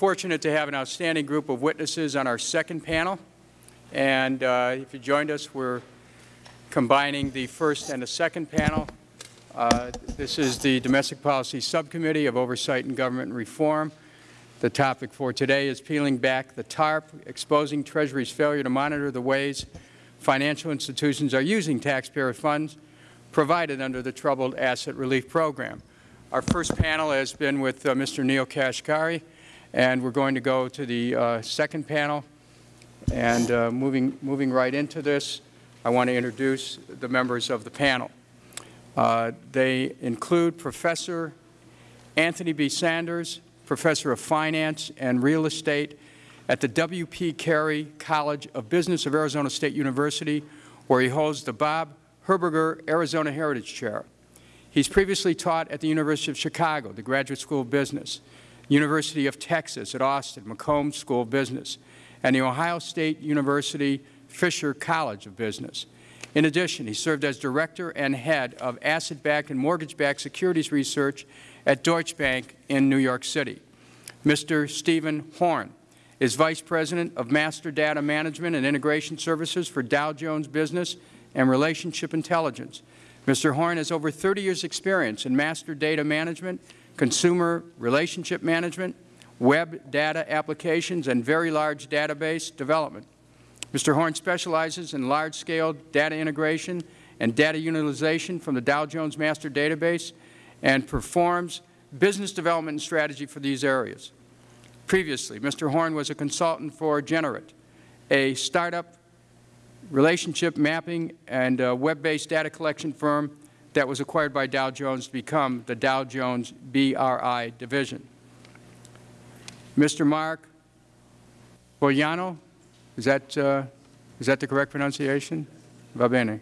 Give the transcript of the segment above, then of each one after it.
fortunate to have an outstanding group of witnesses on our second panel. And uh, if you joined us, we're combining the first and the second panel. Uh, this is the Domestic Policy Subcommittee of Oversight and Government Reform. The topic for today is peeling back the TARP, exposing Treasury's failure to monitor the ways financial institutions are using taxpayer funds provided under the Troubled Asset Relief Program. Our first panel has been with uh, Mr. Neel Kashkari, and we're going to go to the uh, second panel. And uh, moving, moving right into this, I want to introduce the members of the panel. Uh, they include Professor Anthony B. Sanders, Professor of Finance and Real Estate at the W.P. Carey College of Business of Arizona State University, where he holds the Bob Herberger Arizona Heritage Chair. He's previously taught at the University of Chicago, the Graduate School of Business, University of Texas at Austin, McCombs School of Business, and the Ohio State University Fisher College of Business. In addition, he served as Director and Head of Asset-Backed and Mortgage-Backed Securities Research at Deutsche Bank in New York City. Mr. Stephen Horn is Vice President of Master Data Management and Integration Services for Dow Jones Business and Relationship Intelligence. Mr. Horn has over 30 years' experience in master data management, consumer relationship management, web data applications, and very large database development. Mr. Horn specializes in large-scale data integration and data utilization from the Dow Jones Master Database and performs business development and strategy for these areas. Previously, Mr. Horn was a consultant for Generate, a startup relationship mapping and uh, web-based data collection firm that was acquired by Dow Jones to become the Dow Jones BRI division. Mr. Mark Bolgiano, is that, uh, is that the correct pronunciation? Va bene.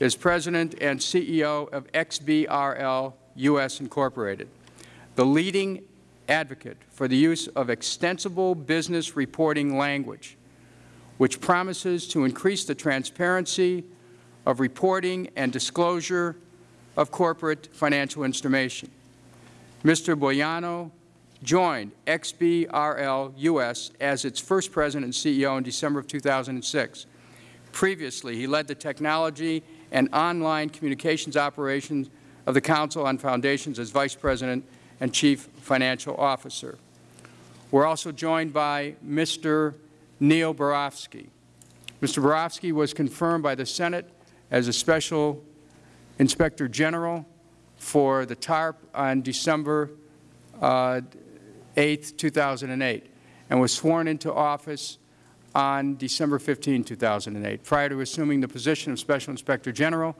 Is President and CEO of XBRL U.S. Incorporated, the leading advocate for the use of extensible business reporting language which promises to increase the transparency of reporting and disclosure of corporate financial information. Mr. Bolgiano joined XBRL U.S. as its first President and CEO in December of 2006. Previously, he led the technology and online communications operations of the Council on Foundations as Vice President and Chief Financial Officer. We are also joined by Mr. Neil Barofsky. Mr. Barofsky was confirmed by the Senate as a Special Inspector General for the TARP on December uh, 8, 2008, and was sworn into office on December 15, 2008. Prior to assuming the position of Special Inspector General,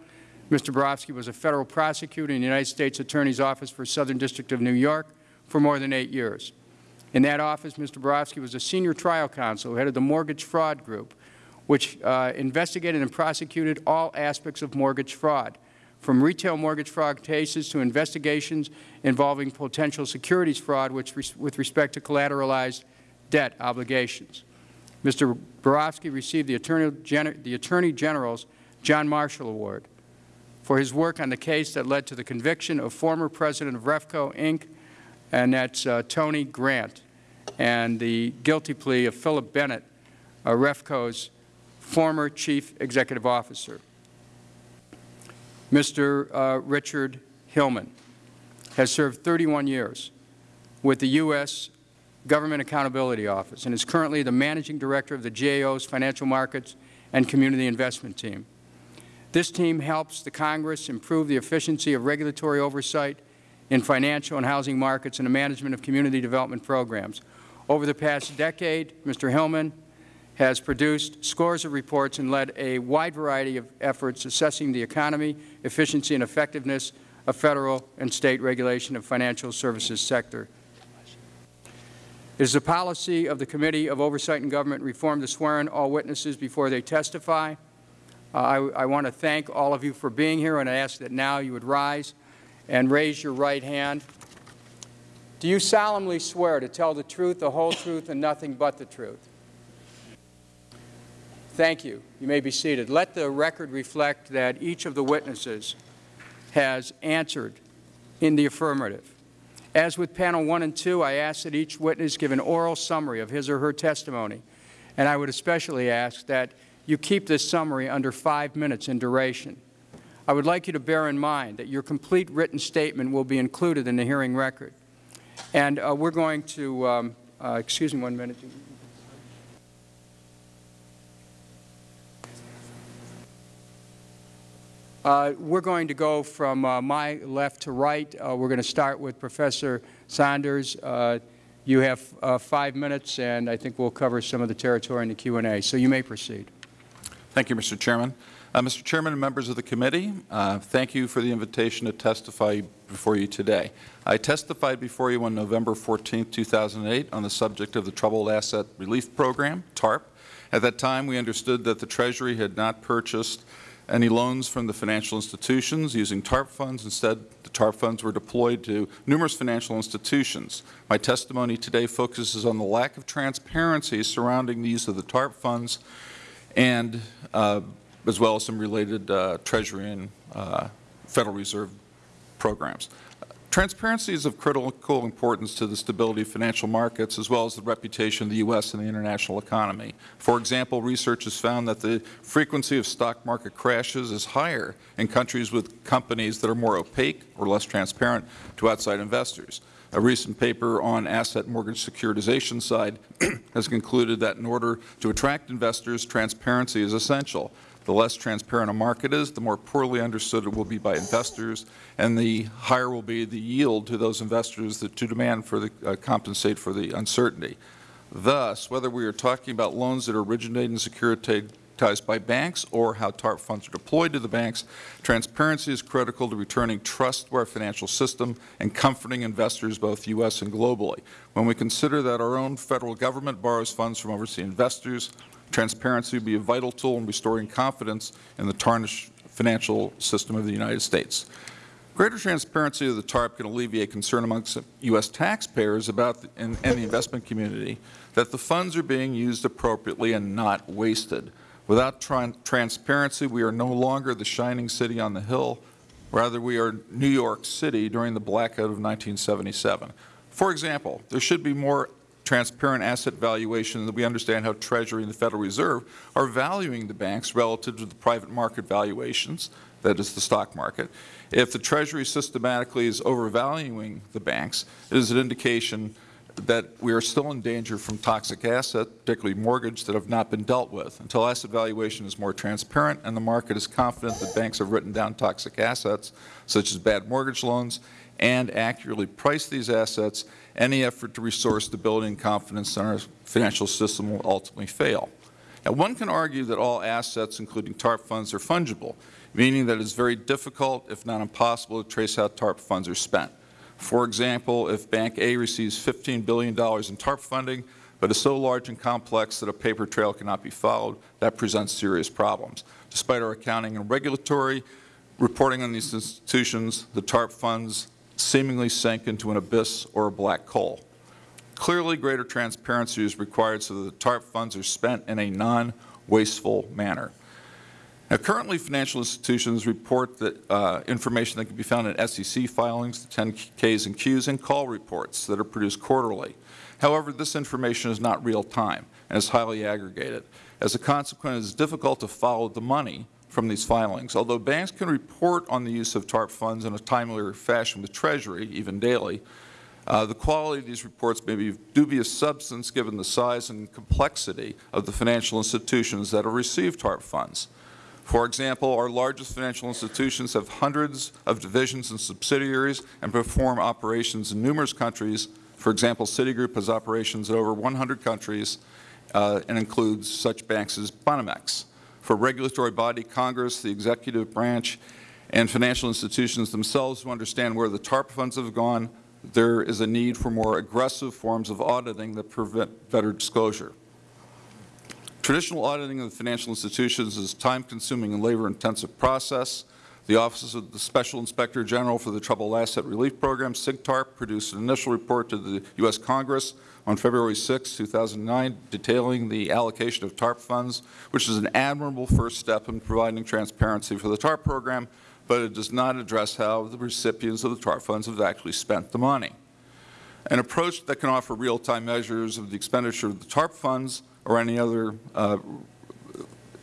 Mr. Barofsky was a Federal prosecutor in the United States Attorney's Office for Southern District of New York for more than eight years. In that office, Mr. Barofsky was a senior trial counsel who headed the mortgage fraud group, which uh, investigated and prosecuted all aspects of mortgage fraud, from retail mortgage fraud cases to investigations involving potential securities fraud which with respect to collateralized debt obligations. Mr. Barofsky received the Attorney, the Attorney General's John Marshall Award for his work on the case that led to the conviction of former President of Refco, Inc., and that's uh, Tony Grant, and the guilty plea of Philip Bennett, uh, Refco's former Chief Executive Officer. Mr. Uh, Richard Hillman has served 31 years with the U.S. Government Accountability Office and is currently the Managing Director of the GAO's Financial Markets and Community Investment Team. This team helps the Congress improve the efficiency of regulatory oversight in financial and housing markets and the management of community development programs. Over the past decade, Mr. Hillman has produced scores of reports and led a wide variety of efforts assessing the economy, efficiency, and effectiveness of Federal and State regulation of financial services sector. It is the policy of the Committee of Oversight and Government Reform to swear in all witnesses before they testify. Uh, I, I want to thank all of you for being here, and I ask that now you would rise and raise your right hand. Do you solemnly swear to tell the truth, the whole truth, and nothing but the truth? Thank you. You may be seated. Let the record reflect that each of the witnesses has answered in the affirmative. As with panel 1 and 2, I ask that each witness give an oral summary of his or her testimony, and I would especially ask that you keep this summary under five minutes in duration. I would like you to bear in mind that your complete written statement will be included in the hearing record. And uh, we're going to, um, uh, excuse me one minute. Uh, we're going to go from uh, my left to right. Uh, we're going to start with Professor Saunders. Uh, you have uh, five minutes, and I think we'll cover some of the territory in the Q&A. So you may proceed. Thank you, Mr. Chairman. Uh, Mr. Chairman and members of the committee, thank you for the invitation to testify before you today. I testified before you on November 14, 2008 on the subject of the Troubled Asset Relief Program, TARP. At that time, we understood that the Treasury had not purchased any loans from the financial institutions using TARP funds. Instead, the TARP funds were deployed to numerous financial institutions. My testimony today focuses on the lack of transparency surrounding the use of the TARP funds and uh, as well as some related uh, Treasury and uh, Federal Reserve programs. Transparency is of critical importance to the stability of financial markets as well as the reputation of the U.S. and the international economy. For example, research has found that the frequency of stock market crashes is higher in countries with companies that are more opaque or less transparent to outside investors. A recent paper on asset mortgage securitization side has concluded that in order to attract investors, transparency is essential. The less transparent a market is, the more poorly understood it will be by investors, and the higher will be the yield to those investors that to demand for the uh, compensate for the uncertainty. Thus, whether we are talking about loans that originate and securitized by banks or how TARP funds are deployed to the banks, transparency is critical to returning trust to our financial system and comforting investors both U.S. and globally. When we consider that our own Federal Government borrows funds from overseas investors, Transparency would be a vital tool in restoring confidence in the tarnished financial system of the United States. Greater transparency of the TARP can alleviate concern amongst U.S. taxpayers about the, and, and the investment community that the funds are being used appropriately and not wasted. Without tra transparency, we are no longer the shining city on the hill. Rather, we are New York City during the blackout of 1977. For example, there should be more transparent asset valuation that we understand how Treasury and the Federal Reserve are valuing the banks relative to the private market valuations, that is the stock market. If the Treasury systematically is overvaluing the banks, it is an indication that we are still in danger from toxic assets, particularly mortgage, that have not been dealt with. Until asset valuation is more transparent and the market is confident that banks have written down toxic assets, such as bad mortgage loans, and accurately price these assets, any effort to restore stability and confidence in our financial system will ultimately fail. Now, one can argue that all assets, including TARP funds, are fungible, meaning that it is very difficult, if not impossible, to trace how TARP funds are spent. For example, if Bank A receives $15 billion in TARP funding, but is so large and complex that a paper trail cannot be followed, that presents serious problems. Despite our accounting and regulatory reporting on these institutions, the TARP funds seemingly sank into an abyss or a black hole. Clearly, greater transparency is required so that the TARP funds are spent in a non-wasteful manner. Now, currently, financial institutions report that uh, information that can be found in SEC filings, the 10Ks and Qs, and call reports that are produced quarterly. However, this information is not real time and is highly aggregated. As a consequence, it is difficult to follow the money from these filings. Although banks can report on the use of TARP funds in a timelier fashion with Treasury, even daily, uh, the quality of these reports may be of dubious substance given the size and complexity of the financial institutions that have received TARP funds. For example, our largest financial institutions have hundreds of divisions and subsidiaries and perform operations in numerous countries. For example, Citigroup has operations in over 100 countries uh, and includes such banks as Banamex for regulatory body, Congress, the executive branch, and financial institutions themselves to understand where the TARP funds have gone, there is a need for more aggressive forms of auditing that prevent better disclosure. Traditional auditing of the financial institutions is a time-consuming and labor-intensive process. The Office of the Special Inspector General for the Troubled Asset Relief Program, SIGTARP, produced an initial report to the U.S. Congress on February 6, 2009, detailing the allocation of TARP funds, which is an admirable first step in providing transparency for the TARP program, but it does not address how the recipients of the TARP funds have actually spent the money. an approach that can offer real-time measures of the expenditure of the TARP funds or any other uh,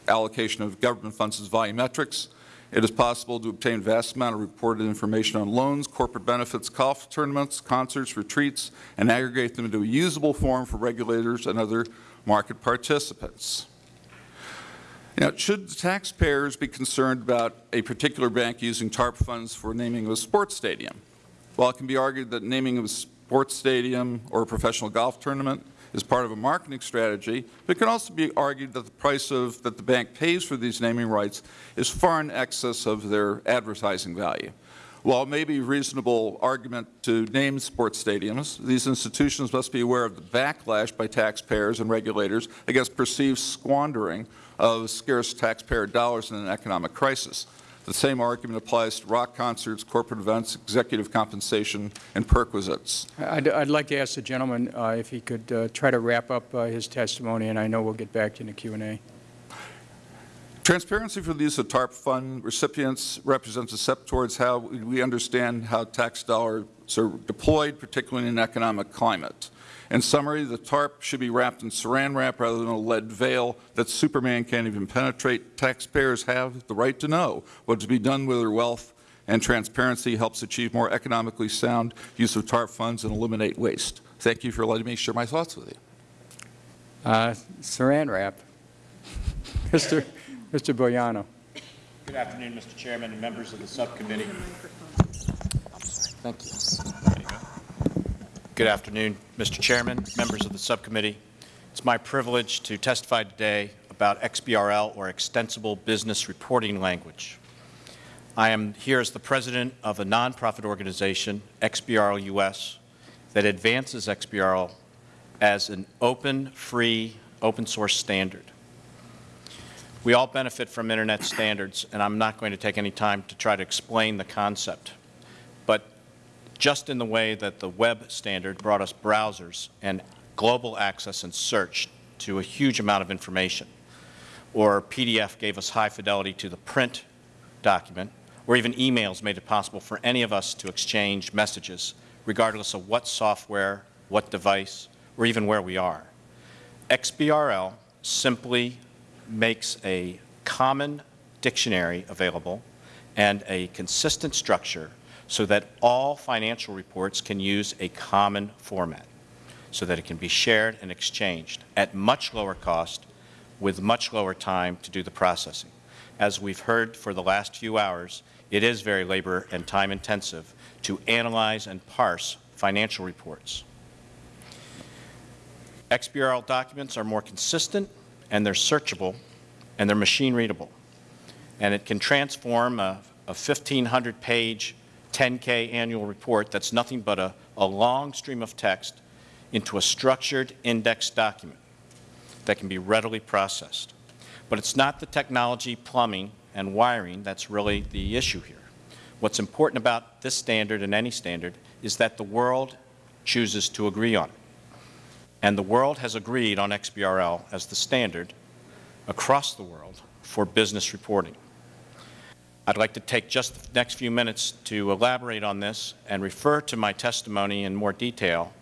allocation of government funds as volumetrics. It is possible to obtain vast amount of reported information on loans, corporate benefits, golf tournaments, concerts, retreats, and aggregate them into a usable form for regulators and other market participants. Now, should taxpayers be concerned about a particular bank using TARP funds for naming of a sports stadium? While it can be argued that naming of a sports stadium or a professional golf tournament is part of a marketing strategy, but it can also be argued that the price of, that the bank pays for these naming rights is far in excess of their advertising value. While it may be a reasonable argument to name sports stadiums, these institutions must be aware of the backlash by taxpayers and regulators against perceived squandering of scarce taxpayer dollars in an economic crisis. The same argument applies to rock concerts, corporate events, executive compensation, and perquisites. I'd, I'd like to ask the gentleman uh, if he could uh, try to wrap up uh, his testimony, and I know we'll get back to the Q&A. Transparency for the use of TARP fund recipients represents a step towards how we understand how tax dollars are deployed, particularly in an economic climate. In summary, the TARP should be wrapped in saran wrap rather than a lead veil that Superman can't even penetrate. Taxpayers have the right to know what to be done with their wealth, and transparency helps achieve more economically sound use of TARP funds and eliminate waste. Thank you for letting me share my thoughts with you. Uh, Saran wrap. Mr. Mr. Bolgiano. Good afternoon, Mr. Chairman and members of the subcommittee. Thank you. Good afternoon, Mr. Chairman, members of the subcommittee. It's my privilege to testify today about XBRL, or Extensible Business Reporting Language. I am here as the president of a nonprofit organization, XBRL US, that advances XBRL as an open, free, open source standard. We all benefit from Internet standards, and I'm not going to take any time to try to explain the concept. Just in the way that the web standard brought us browsers and global access and search to a huge amount of information, or PDF gave us high fidelity to the print document, or even emails made it possible for any of us to exchange messages, regardless of what software, what device, or even where we are. XBRL simply makes a common dictionary available and a consistent structure so that all financial reports can use a common format so that it can be shared and exchanged at much lower cost with much lower time to do the processing. As we've heard for the last few hours, it is very labor and time intensive to analyze and parse financial reports. XBRL documents are more consistent and they're searchable and they're machine readable. And it can transform a, a 1,500 page 10K annual report that's nothing but a, a long stream of text into a structured indexed document that can be readily processed. But it's not the technology, plumbing, and wiring that's really the issue here. What's important about this standard and any standard is that the world chooses to agree on it. And the world has agreed on XBRL as the standard across the world for business reporting. I'd like to take just the next few minutes to elaborate on this and refer to my testimony in more detail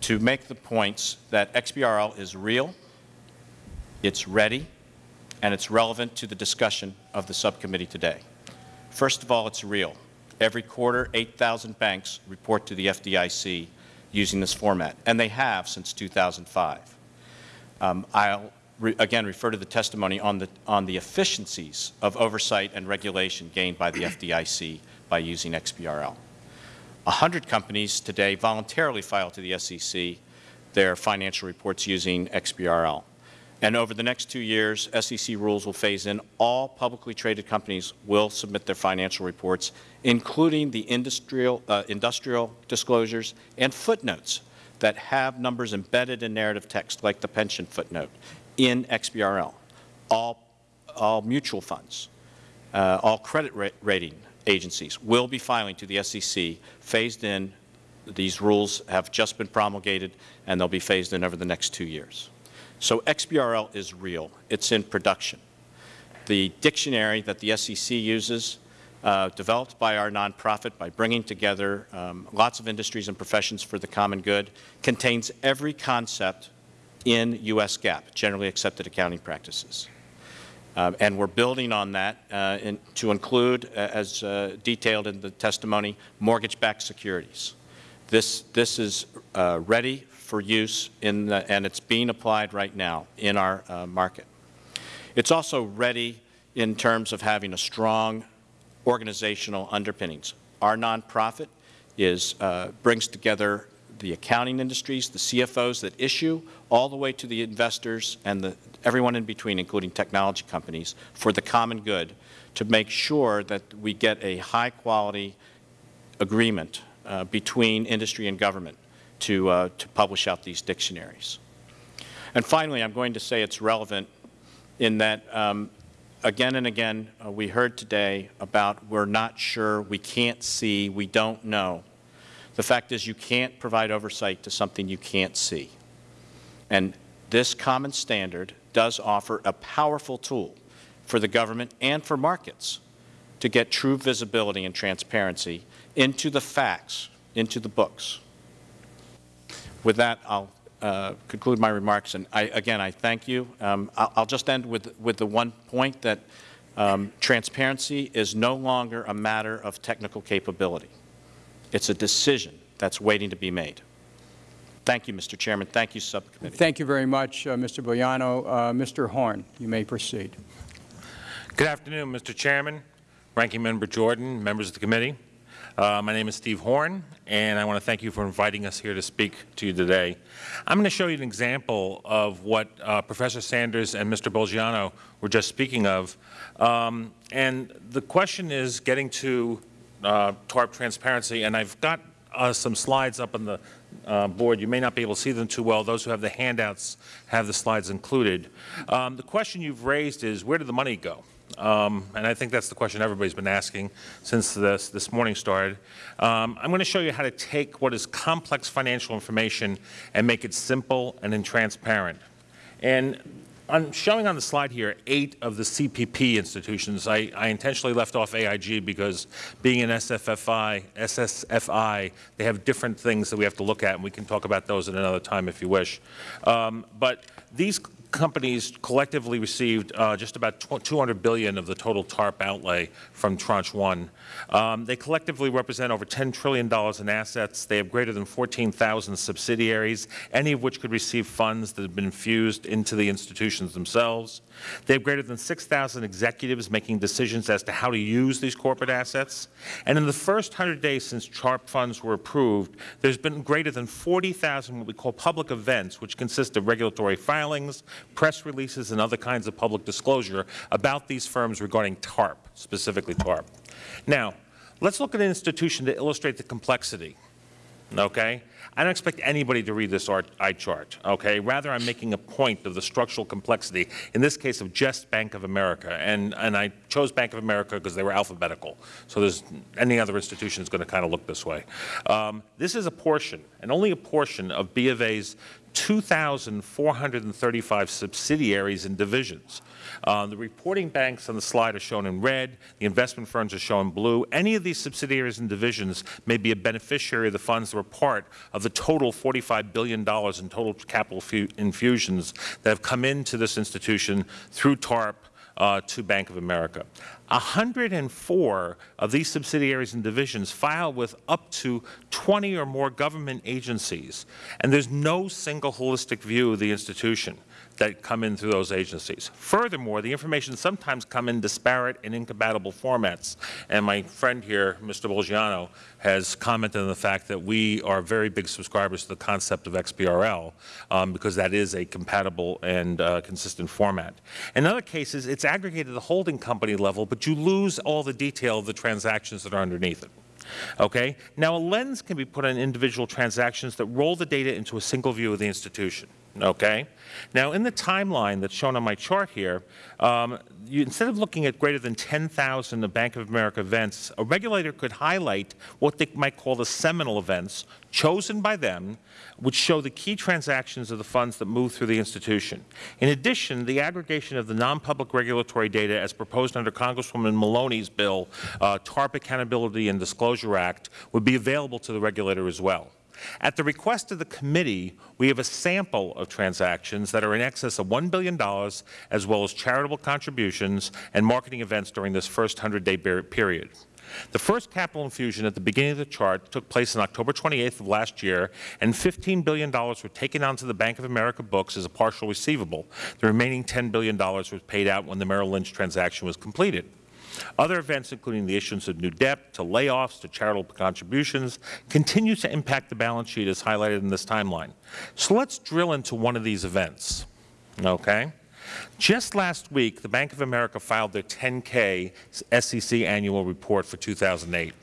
to make the points that XBRL is real, it's ready, and it's relevant to the discussion of the subcommittee today. First of all, it's real. Every quarter, 8,000 banks report to the FDIC using this format, and they have since 2005. Um, I'll re again refer to the testimony on the, on the efficiencies of oversight and regulation gained by the FDIC by using XBRL. A hundred companies today voluntarily file to the SEC their financial reports using XBRL. And over the next two years, SEC rules will phase in. All publicly traded companies will submit their financial reports, including the industrial, uh, industrial disclosures and footnotes that have numbers embedded in narrative text, like the pension footnote, in XBRL. All, all mutual funds, uh, all credit ra rating agencies will be filing to the SEC phased in. These rules have just been promulgated, and they'll be phased in over the next two years. So XBRL is real. It's in production. The dictionary that the SEC uses uh, developed by our nonprofit by bringing together um, lots of industries and professions for the common good, contains every concept in U.S. GAAP, generally accepted accounting practices. Uh, and we're building on that uh, in, to include, uh, as uh, detailed in the testimony, mortgage-backed securities. This, this is uh, ready for use, in the, and it's being applied right now in our uh, market. It's also ready in terms of having a strong organizational underpinnings. Our nonprofit is, uh, brings together the accounting industries, the CFOs that issue, all the way to the investors and the, everyone in between, including technology companies, for the common good, to make sure that we get a high-quality agreement uh, between industry and government to, uh, to publish out these dictionaries. And finally, I'm going to say it's relevant in that um, again and again, uh, we heard today about we're not sure, we can't see, we don't know. The fact is you can't provide oversight to something you can't see. And this common standard does offer a powerful tool for the government and for markets to get true visibility and transparency into the facts, into the books. With that, I'll uh, conclude my remarks, and I, again, I thank you. Um, I'll, just end with, with the one point that um, transparency is no longer a matter of technical capability. It's a decision that's waiting to be made. Thank you, Mr. Chairman. Thank you, Subcommittee. Thank you very much, uh, Mr. Bolgiano. Uh, Mr. Horn, you may proceed. Good afternoon, Mr. Chairman, Ranking Member Jordan, members of the committee. Uh, my name is Steve Horn, and I want to thank you for inviting us here to speak to you today. I'm going to show you an example of what uh, Professor Sanders and Mr. Bolgiano were just speaking of. Um, and the question is getting to uh, TARP transparency, and I've got uh, some slides up on the uh, board. You may not be able to see them too well. Those who have the handouts have the slides included. Um, the question you've raised is, where did the money go? Um, and I think that's the question everybody's been asking since this, this morning started. Um, I'm going to show you how to take what is complex financial information and make it simple and transparent. And I'm showing on the slide here eight of the CPP institutions. I, I, intentionally left off AIG because being an SFFI, SSFI, they have different things that we have to look at, and we can talk about those at another time if you wish. Um, but these companies collectively received uh, just about 200 billion of the total TARP outlay from Tranche 1. Um, they collectively represent over $10 trillion in assets. They have greater than 14,000 subsidiaries, any of which could receive funds that have been infused into the institutions themselves. They have greater than 6,000 executives making decisions as to how to use these corporate assets. And in the first 100 days since TARP funds were approved, there's been greater than 40,000 what we call public events, which consist of regulatory filings, press releases, and other kinds of public disclosure about these firms regarding TARP, specifically TARP. Now, let's look at an institution to illustrate the complexity, okay? I don't expect anybody to read this eye chart, okay? Rather, I'm making a point of the structural complexity, in this case of just Bank of America. And, and I chose Bank of America because they were alphabetical. So there's any other institution is going to kind of look this way. Um, this is a portion, and only a portion, of B of A's 2,435 subsidiaries and divisions. Uh, the reporting banks on the slide are shown in red. The investment firms are shown in blue. Any of these subsidiaries and divisions may be a beneficiary of the funds that were part of the total $45 billion in total capital infusions that have come into this institution through TARP uh, to Bank of America. 104 of these subsidiaries and divisions file with up to 20 or more government agencies, and there's no single holistic view of the institution that come in through those agencies. Furthermore, the information sometimes come in disparate and incompatible formats. And my friend here, Mr. Bolgiano, has commented on the fact that we are very big subscribers to the concept of XBRL um, because that is a compatible and uh, consistent format. In other cases, it's aggregated at the holding company level, but you lose all the detail of the transactions that are underneath it. Okay? Now, a lens can be put on individual transactions that roll the data into a single view of the institution. Okay? Now, in the timeline that's shown on my chart here, um, you, instead of looking at greater than 10,000 of Bank of America events, a regulator could highlight what they might call the seminal events chosen by them, which show the key transactions of the funds that move through the institution. In addition, the aggregation of the non-public regulatory data as proposed under Congresswoman Maloney's bill, uh, TARP Accountability and Disclosure Act, would be available to the regulator as well. At the request of the committee, we have a sample of transactions that are in excess of $1 billion, as well as charitable contributions and marketing events during this first 100-day period. The first capital infusion at the beginning of the chart took place on October 28th of last year, and $15 billion were taken onto the Bank of America books as a partial receivable. The remaining $10 billion was paid out when the Merrill Lynch transaction was completed. Other events, including the issuance of new debt, to layoffs, to charitable contributions, continue to impact the balance sheet as highlighted in this timeline. So let's drill into one of these events. Okay? Just last week, the Bank of America filed their 10K SEC annual report for 2008.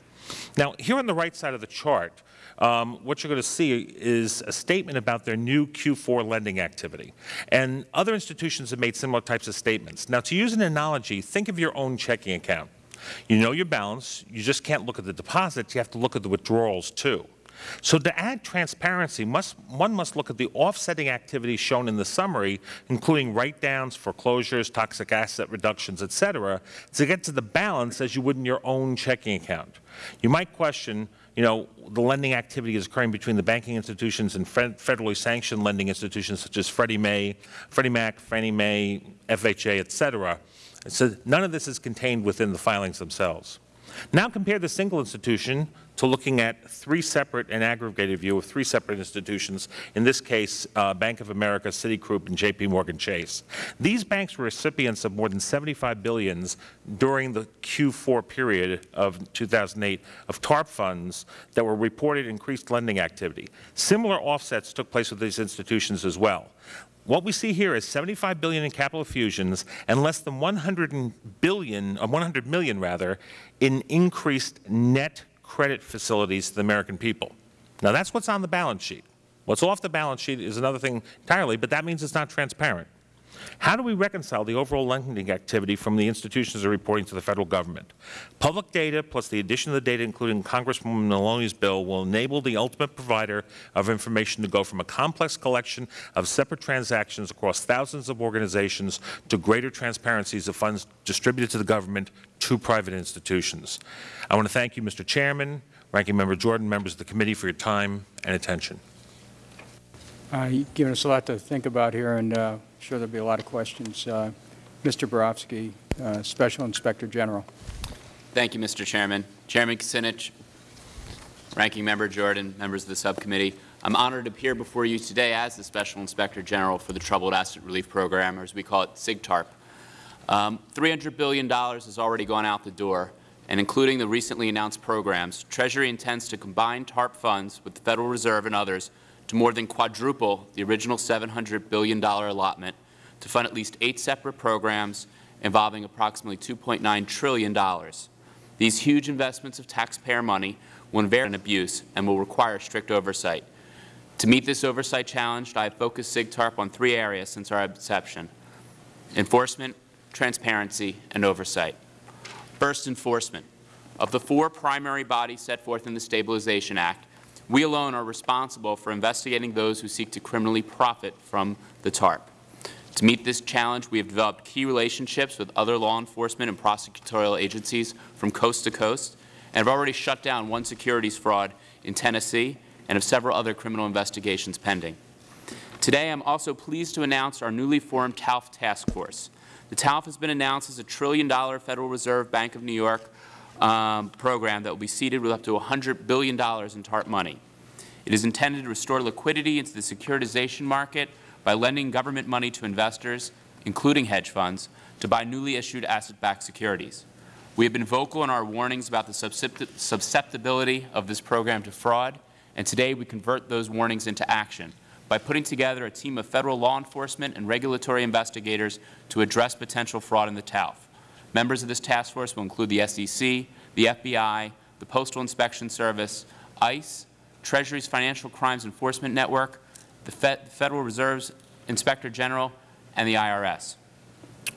Now, here on the right side of the chart, um, what you're going to see is a statement about their new Q4 lending activity. And other institutions have made similar types of statements. Now, to use an analogy, think of your own checking account. You know your balance. You just can't look at the deposits. You have to look at the withdrawals, too. So to add transparency, must, one must look at the offsetting activities shown in the summary, including write-downs, foreclosures, toxic asset reductions, et cetera, to get to the balance as you would in your own checking account. You might question, you know, the lending activity is occurring between the banking institutions and federally sanctioned lending institutions such as Freddie Mae, Freddie Mac, Fannie Mae, FHA, et cetera. So none of this is contained within the filings themselves. Now compare the single institution to looking at three separate and aggregated view of three separate institutions, in this case, uh, Bank of America, Citigroup, and J.P. Morgan Chase. These banks were recipients of more than 75 billions during the Q4 period of 2008 of TARP funds that were reported increased lending activity. Similar offsets took place with these institutions as well. What we see here is 75 billion in capital fusions and less than 100 billion, uh, 100 million rather, in increased net credit facilities to the American people. Now, that's what's on the balance sheet. What's off the balance sheet is another thing entirely, but that means it's not transparent. How do we reconcile the overall lending activity from the institutions that are reporting to the Federal Government? Public data plus the addition of the data, including Congresswoman Maloney's bill, will enable the ultimate provider of information to go from a complex collection of separate transactions across thousands of organizations to greater transparencies of funds distributed to the government to private institutions. I want to thank you, Mr. Chairman, Ranking Member Jordan, members of the committee for your time and attention. Uh, you've given us a lot to think about here, and uh, I'm sure there'll be a lot of questions. Uh, Mr. Barofsky, uh, Special Inspector General. Thank you, Mr. Chairman. Chairman Kucinich, Ranking Member Jordan, members of the subcommittee, I'm honored to appear before you today as the Special Inspector General for the Troubled Asset Relief Program, or as we call it, SIGTARP. Um, $300 billion has already gone out the door, and including the recently announced programs, Treasury intends to combine TARP funds with the Federal Reserve and others to more than quadruple the original $700 billion allotment to fund at least eight separate programs involving approximately $2.9 trillion. These huge investments of taxpayer money will invariably abuse and will require strict oversight. To meet this oversight challenge, I have focused SIGTARP on three areas since our inception, enforcement, transparency, and oversight. First, enforcement. Of the four primary bodies set forth in the Stabilization Act, we alone are responsible for investigating those who seek to criminally profit from the TARP. To meet this challenge, we have developed key relationships with other law enforcement and prosecutorial agencies from coast to coast and have already shut down one securities fraud in Tennessee and have several other criminal investigations pending. Today, I am also pleased to announce our newly formed TALF Task Force. The TALF has been announced as a trillion-dollar Federal Reserve Bank of New York um, program that will be seeded with up to $100 billion in TARP money. It is intended to restore liquidity into the securitization market by lending government money to investors, including hedge funds, to buy newly issued asset-backed securities. We have been vocal in our warnings about the susceptibility of this program to fraud, and today we convert those warnings into action by putting together a team of Federal law enforcement and regulatory investigators to address potential fraud in the TALF. Members of this task force will include the SEC, the FBI, the Postal Inspection Service, ICE, Treasury's Financial Crimes Enforcement Network, the, Federal Reserve's Inspector General, and the IRS.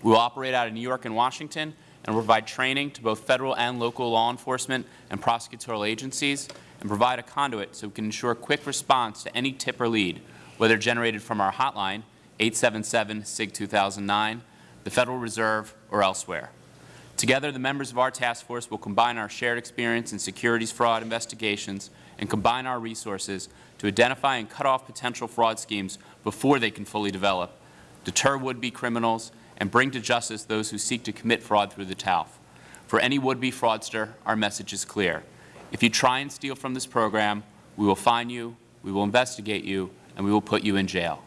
We will operate out of New York and Washington and provide training to both Federal and local law enforcement and prosecutorial agencies and provide a conduit so we can ensure quick response to any tip or lead, whether generated from our hotline, 877-SIG-2009, the Federal Reserve, or elsewhere. Together, the members of our task force will combine our shared experience in securities fraud investigations and combine our resources to identify and cut off potential fraud schemes before they can fully develop, deter would-be criminals, and bring to justice those who seek to commit fraud through the TALF. For any would-be fraudster, our message is clear. If you try and steal from this program, we will fine you, we will investigate you, and we will put you in jail.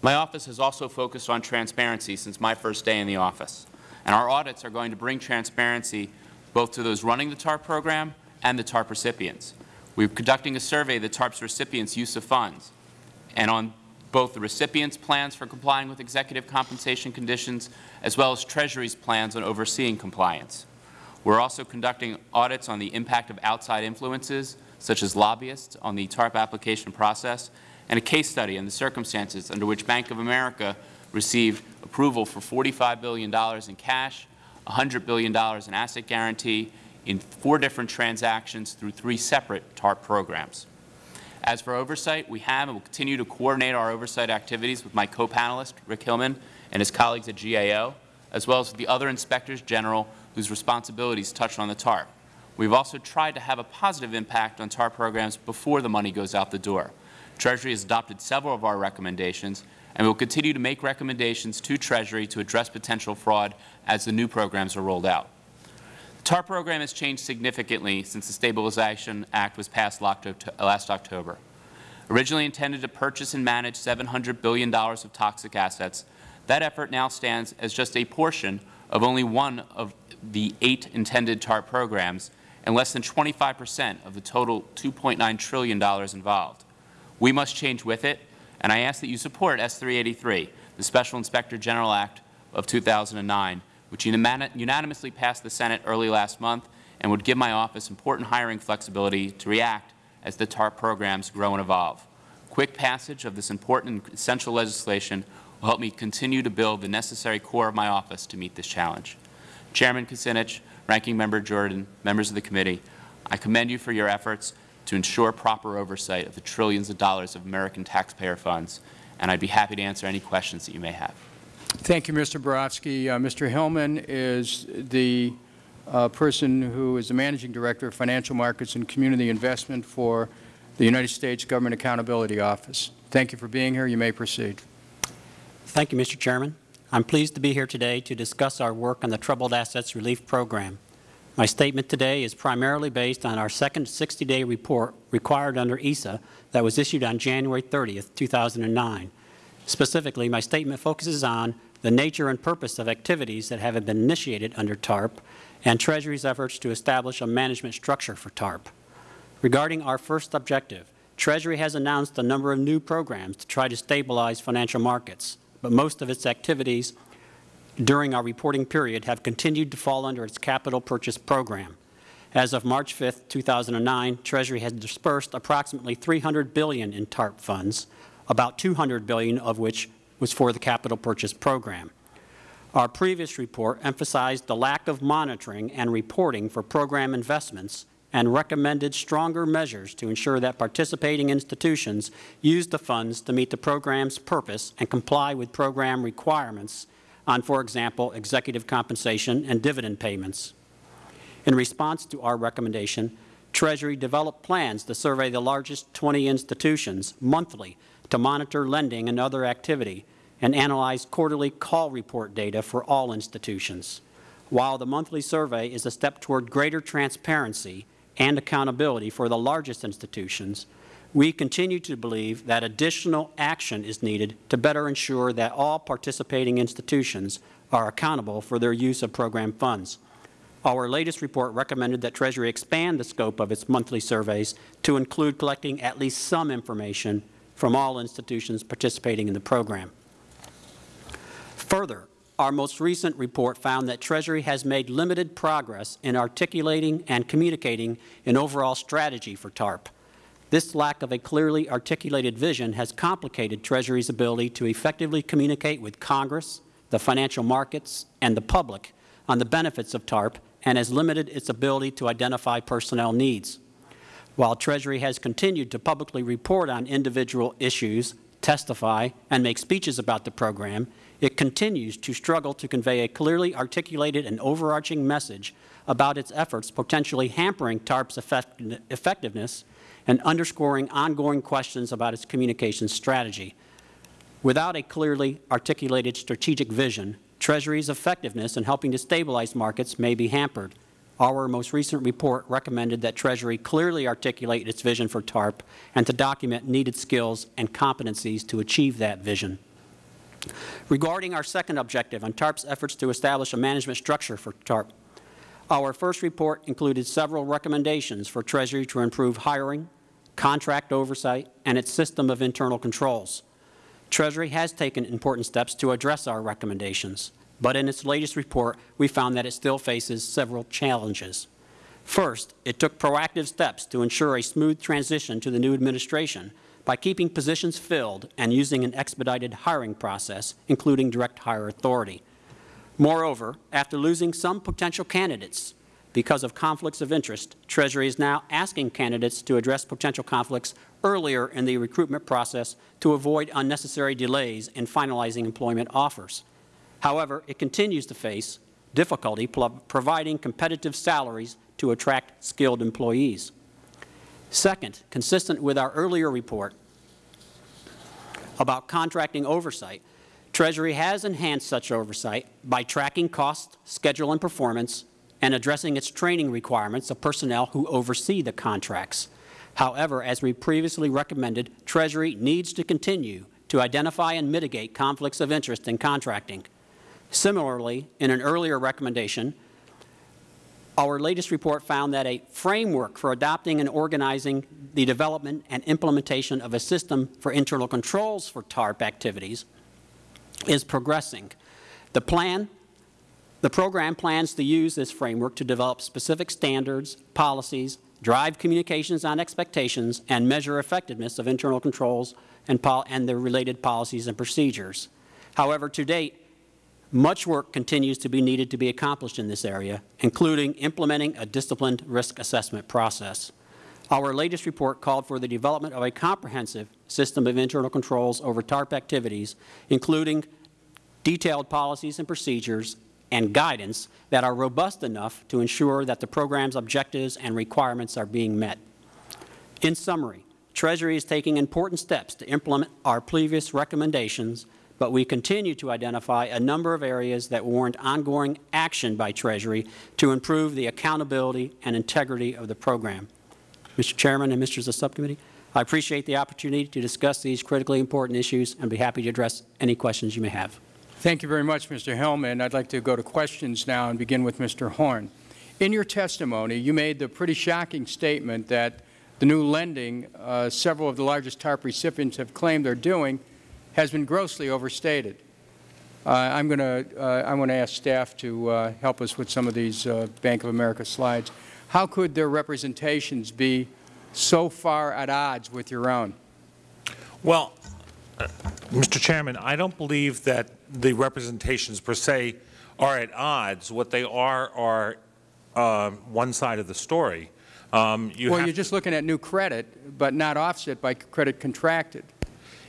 My office has also focused on transparency since my first day in the office, and our audits are going to bring transparency both to those running the TARP program and the TARP recipients. We're conducting a survey of the TARP's recipients' use of funds, and on both the recipients' plans for complying with executive compensation conditions, as well as Treasury's plans on overseeing compliance. We're also conducting audits on the impact of outside influences, such as lobbyists, on the TARP application process, and a case study on the circumstances under which Bank of America received approval for $45 billion in cash, $100 billion in asset guarantee in four different transactions through three separate TARP programs. As for oversight, we have and will continue to coordinate our oversight activities with my co-panelist, Rick Hillman, and his colleagues at GAO, as well as the other Inspectors General whose responsibilities touch on the TARP. We've also tried to have a positive impact on TARP programs before the money goes out the door. Treasury has adopted several of our recommendations, and we will continue to make recommendations to Treasury to address potential fraud as the new programs are rolled out. The TARP program has changed significantly since the Stabilization Act was passed last October. Originally intended to purchase and manage $700 billion of toxic assets, that effort now stands as just a portion of only one of the eight intended TARP programs and less than 25 percent of the total $2.9 trillion involved. We must change with it, and I ask that you support S-383, the Special Inspector General Act of 2009, which unanimously passed the Senate early last month and would give my office important hiring flexibility to react as the TARP programs grow and evolve. Quick passage of this important and essential legislation will help me continue to build the necessary core of my office to meet this challenge. Chairman Kucinich, Ranking Member Jordan, members of the committee, I commend you for your efforts to ensure proper oversight of the trillions of dollars of American taxpayer funds, and I'd be happy to answer any questions that you may have. Thank you, Mr. Barofsky. Uh, Mr. Hillman is the uh, person who is the Managing Director of Financial Markets and Community Investment for the United States Government Accountability Office. Thank you for being here. You may proceed. Thank you, Mr. Chairman. I'm pleased to be here today to discuss our work on the Troubled Assets Relief Program. My statement today is primarily based on our second 60-day report required under ESA that was issued on January 30, 2009. Specifically, my statement focuses on the nature and purpose of activities that have been initiated under TARP and Treasury's efforts to establish a management structure for TARP. Regarding our first objective, Treasury has announced a number of new programs to try to stabilize financial markets but most of its activities during our reporting period have continued to fall under its capital purchase program. As of March 5, 2009, Treasury has dispersed approximately 300 billion in TARP funds, about 200 billion of which was for the capital purchase program. Our previous report emphasized the lack of monitoring and reporting for program investments and recommended stronger measures to ensure that participating institutions use the funds to meet the program's purpose and comply with program requirements on, for example, executive compensation and dividend payments. In response to our recommendation, Treasury developed plans to survey the largest 20 institutions monthly to monitor lending and other activity and analyze quarterly call report data for all institutions. While the monthly survey is a step toward greater transparency, and accountability for the largest institutions, we continue to believe that additional action is needed to better ensure that all participating institutions are accountable for their use of program funds. Our latest report recommended that Treasury expand the scope of its monthly surveys to include collecting at least some information from all institutions participating in the program. Further, our most recent report found that Treasury has made limited progress in articulating and communicating an overall strategy for TARP. This lack of a clearly articulated vision has complicated Treasury's ability to effectively communicate with Congress, the financial markets, and the public on the benefits of TARP and has limited its ability to identify personnel needs. While Treasury has continued to publicly report on individual issues, testify, and make speeches about the program, it continues to struggle to convey a clearly articulated and overarching message about its efforts potentially hampering TARP's effect effectiveness and underscoring ongoing questions about its communications strategy. Without a clearly articulated strategic vision, Treasury's effectiveness in helping to stabilize markets may be hampered. Our most recent report recommended that Treasury clearly articulate its vision for TARP and to document needed skills and competencies to achieve that vision. Regarding our second objective on TARP's efforts to establish a management structure for TARP, our first report included several recommendations for Treasury to improve hiring, contract oversight, and its system of internal controls. Treasury has taken important steps to address our recommendations, but in its latest report, we found that it still faces several challenges. First, it took proactive steps to ensure a smooth transition to the new administration by keeping positions filled and using an expedited hiring process, including direct hire authority. Moreover, after losing some potential candidates because of conflicts of interest, Treasury is now asking candidates to address potential conflicts earlier in the recruitment process to avoid unnecessary delays in finalizing employment offers. However, it continues to face difficulty providing competitive salaries to attract skilled employees. Second, consistent with our earlier report about contracting oversight, Treasury has enhanced such oversight by tracking cost, schedule, and performance, and addressing its training requirements of personnel who oversee the contracts. However, as we previously recommended, Treasury needs to continue to identify and mitigate conflicts of interest in contracting. Similarly, in an earlier recommendation, our latest report found that a framework for adopting and organizing the development and implementation of a system for internal controls for TARP activities is progressing. The plan, the program plans to use this framework to develop specific standards, policies, drive communications on expectations, and measure effectiveness of internal controls and, and the related policies and procedures. However, to date, much work continues to be needed to be accomplished in this area, including implementing a disciplined risk assessment process. Our latest report called for the development of a comprehensive system of internal controls over TARP activities, including detailed policies and procedures and guidance that are robust enough to ensure that the program's objectives and requirements are being met. In summary, Treasury is taking important steps to implement our previous recommendations, but we continue to identify a number of areas that warrant ongoing action by Treasury to improve the accountability and integrity of the program. Mr. Chairman and members of the subcommittee, I appreciate the opportunity to discuss these critically important issues and be happy to address any questions you may have. Thank you very much, Mr. Hillman. I'd like to go to questions now and begin with Mr. Horn. In your testimony, you made the pretty shocking statement that the new lending uh, several of the largest TARP recipients have claimed they're doing has been grossly overstated. Uh, I'm going to uh, I want to ask staff to uh, help us with some of these uh, Bank of America slides. How could their representations be so far at odds with your own? Well, uh, Mr. Chairman, I don't believe that the representations per se are at odds. What they are are uh, one side of the story. Um, you well, you're just looking at new credit, but not offset by credit contracted.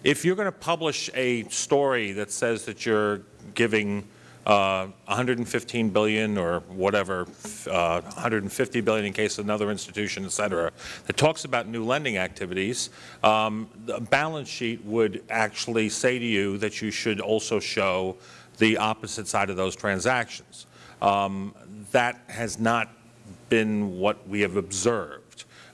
If you're going to publish a story that says that you're giving uh, 115 billion or whatever, uh, 150 billion in case of another institution, et cetera, that talks about new lending activities, um, the balance sheet would actually say to you that you should also show the opposite side of those transactions. Um, that has not been what we have observed.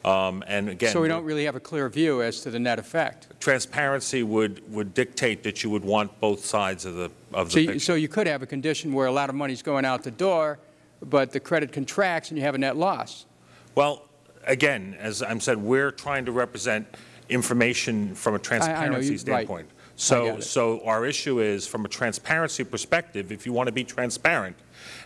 Um, and again, so we don't really have a clear view as to the net effect. Transparency would would dictate that you would want both sides of the of so the you, so you could have a condition where a lot of money is going out the door, but the credit contracts and you have a net loss. Well, again, as I'm said, we're trying to represent information from a transparency I, I know, standpoint. Right. So, so our issue is, from a transparency perspective, if you want to be transparent,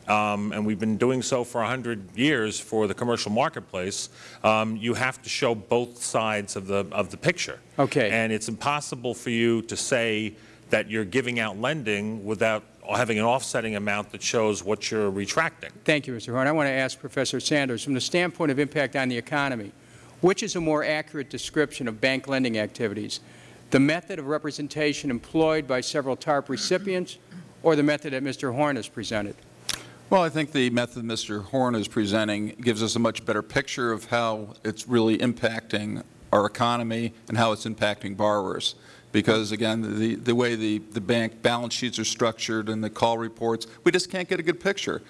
um, and we've been doing so for 100 years for the commercial marketplace, um, you have to show both sides of the, of the picture. Okay. And it's impossible for you to say that you're giving out lending without having an offsetting amount that shows what you're retracting. Thank you, Mr. Horn. I want to ask Professor Sanders, from the standpoint of impact on the economy, which is a more accurate description of bank lending activities? The method of representation employed by several TARP recipients or the method that Mr. Horn has presented? Well, I think the method Mr. Horn is presenting gives us a much better picture of how it's really impacting our economy and how it's impacting borrowers. Because, again, the, the way the, the bank balance sheets are structured and the call reports, we just can't get a good picture.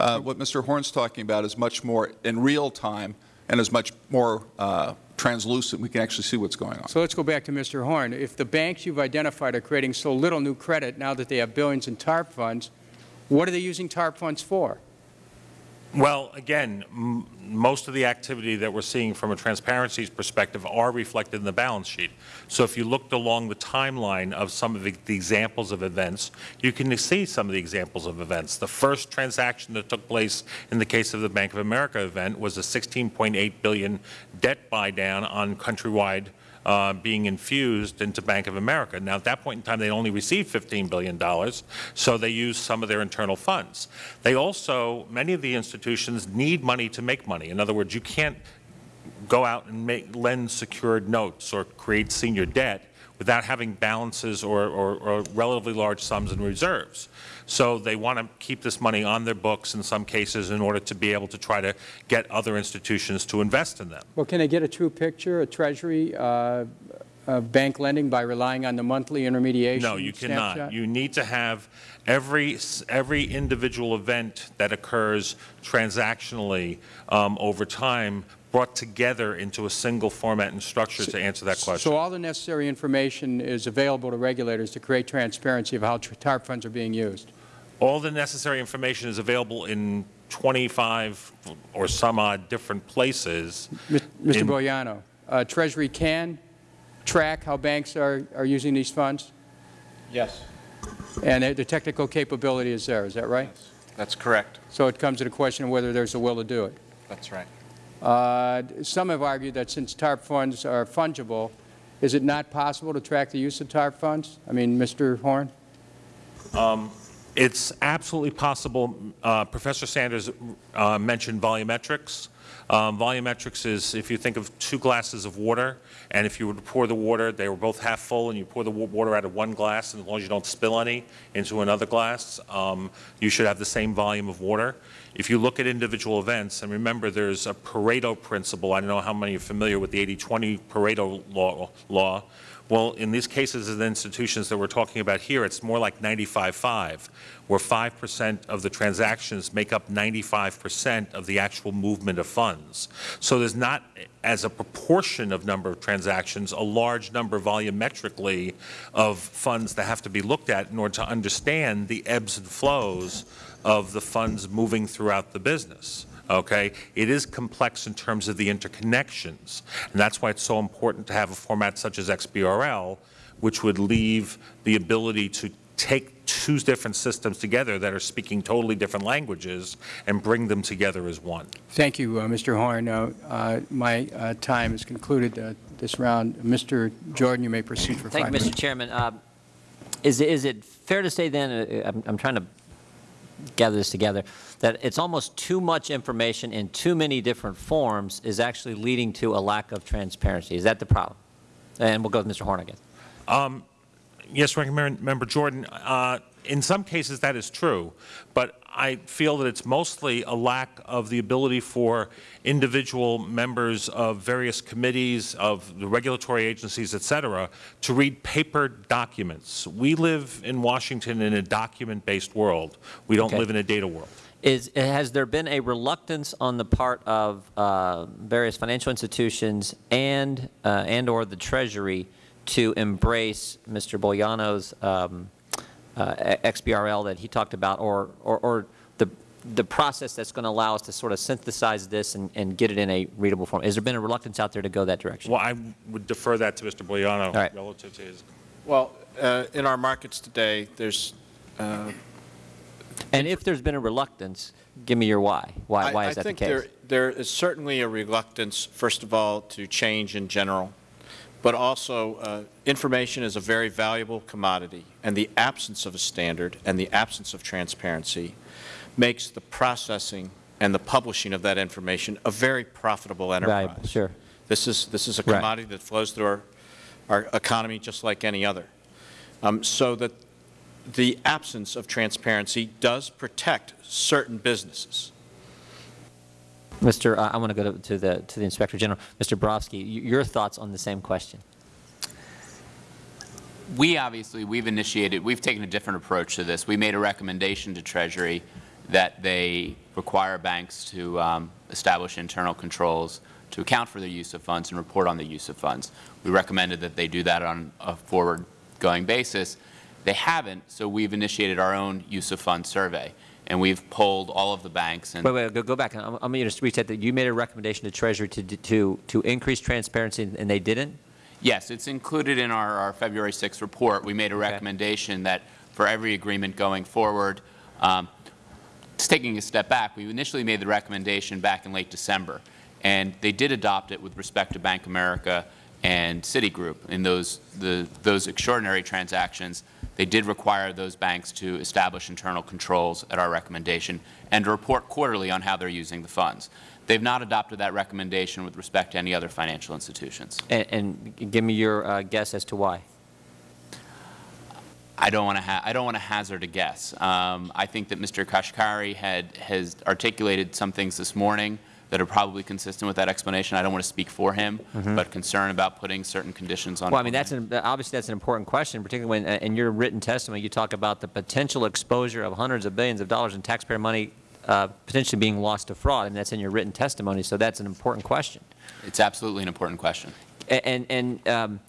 Uh, what Mr. Horn's talking about is much more in real time and is much more uh, translucent. We can actually see what's going on. So let's go back to Mr. Horn. If the banks you've identified are creating so little new credit now that they have billions in TARP funds, what are they using TARP funds for? Well, again, most of the activity that we're seeing from a transparency perspective are reflected in the balance sheet. So if you looked along the timeline of some of the the examples of events, you can see some of the examples of events. The first transaction that took place in the case of the Bank of America event was a 16.8 billion debt buy-down on Countrywide uh, being infused into Bank of America. Now, at that point in time, they only received $15 billion, so they used some of their internal funds. They also, many of the institutions need money to make money. In other words, you can't go out and make, lend secured notes or create senior debt without having balances or, or, or relatively large sums in reserves. So they want to keep this money on their books in some cases in order to be able to try to get other institutions to invest in them. Well, can they get a true picture, a Treasury, uh, of bank lending by relying on the monthly intermediation No, you cannot. snapshot? You need to have every, every individual event that occurs transactionally um, over time brought together into a single format and structure to answer that question. So all the necessary information is available to regulators to create transparency of how tr- TARP funds are being used? All the necessary information is available in 25 or some odd different places. Mr. In- Bolgiano, uh, Treasury can track how banks are, are using these funds? Yes, And the- the technical capability is there, is that right? Yes. that's correct. So it comes to the question of whether there's a will to do it. That's right. Uh, Some have argued that since TARP funds are fungible, is it not possible to track the use of TARP funds? I mean, Mr. Horn? It's absolutely possible. Uh, Professor Sanders uh, mentioned volumetrics. Um, Volumetrics is, if you think of two glasses of water, and if you were to pour the water, they were both half full, and you pour the water out of one glass, and as long as you don't spill any into another glass, um, you should have the same volume of water. If you look at individual events, and remember, there's a Pareto principle. I don't know how many are familiar with the 80-20 Pareto law, law. Well, in these cases and institutions that we're talking about here, it's more like 95-5, where 5% of the transactions make up 95% of the actual movement of funds. So there's not, as a proportion of number of transactions, a large number volumetrically of funds that have to be looked at in order to understand the ebbs and flows of the funds moving throughout the business okay? It is complex in terms of the interconnections, and that's why it's so important to have a format such as XBRL, which would leave the ability to take two different systems together that are speaking totally different languages and bring them together as one. Thank you, uh, Mr. Horn. Uh, uh, My uh, time is concluded uh, this round. Mr. Jordan, you may proceed for Thank five you, Mr. minutes. Chairman. Uh, Is, is it fair to say then, uh, I'm, I'm trying to gather this together, that it's almost too much information in too many different forms is actually leading to a lack of transparency? Is that the problem? And we'll go with Mr. Horn again. Yes, Ranking Member- Member Jordan, uh, in some cases that is true, but I feel that it's mostly a lack of the ability for individual members of various committees, of the regulatory agencies, et cetera, to read paper documents. We live in Washington in a document-based world. We don't Okay. live in a data world. Is, has there been a reluctance on the part of uh, various financial institutions and, uh, and/or the Treasury to embrace Mr. Bolgiano's um, XBRL that he talked about, or, or, or the, the process that's going to allow us to sort of synthesize this and, and get it in a readable form? Has there been a reluctance out there to go that direction? Well, I would defer that to Mr. Bolgiano right. relative to his Well, uh, in our markets today, there's, uh, And if there's been a reluctance, give me your why. Why, I- why is that the case? I think there, there is certainly a reluctance, first of all, to change in general, but also uh, information is a very valuable commodity, and the absence of a standard and the absence of transparency makes the processing and the publishing of that information a very profitable enterprise. Valuable, sure. This is, this is a Right. commodity that flows through our, our economy just like any other. Um, So that the absence of transparency does protect certain businesses. Mr., uh, I want to go to- to the, to the Inspector General. Mr. Barofsky, y- your thoughts on the same question? We obviously, we've initiated, we've taken a different approach to this. We made a recommendation to Treasury that they require banks to um, establish internal controls to account for their use of funds and report on the use of funds. We recommended that they do that on a forward-going basis. They haven't, so we've initiated our own use of funds survey, and we've polled all of the banks and Wait, wait, go, go back. I'm, I'm going to reset that. You made a recommendation to Treasury to, to, to increase transparency, and they didn't? Yes, it's included in our, our February 6th report. We made a recommendation that for every agreement going forward, um, just taking a step back, we initially made the recommendation back in late December, and they did adopt it with respect to Bank America and Citigroup. In those, the, those extraordinary transactions, they did require those banks to establish internal controls at our recommendation and to report quarterly on how they're using the funds. They've not adopted that recommendation with respect to any other financial institutions. And, and give me your uh, guess as to why. I don't want to. I don't want to hazard a guess. Um, I think that Mr. Kashkari had has articulated some things this morning that are probably consistent with that explanation. I don't want to speak for him, but concern about putting certain conditions on. Well, I mean, that's an, obviously that's an important question, particularly when, uh, in your written testimony, you talk about the potential exposure of hundreds of billions of dollars in taxpayer money uh, potentially being lost to fraud, and that's in your written testimony, so that's an important question. It's absolutely an important question. And, and um,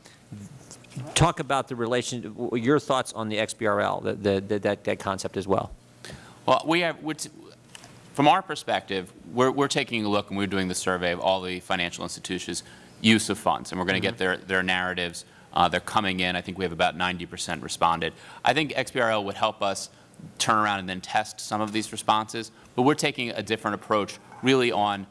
talk about the relation, your thoughts on the XBRL, the- the, the, that, that concept as well. Well, we have, from our perspective, we're, we're taking a look and we're doing the survey of all the financial institutions' use of funds, and we're going to get their, their narratives. Uh, they're coming in. I think we have about 90 percent responded. I think XBRL would help us turn around and then test some of these responses, but we're taking a different approach really on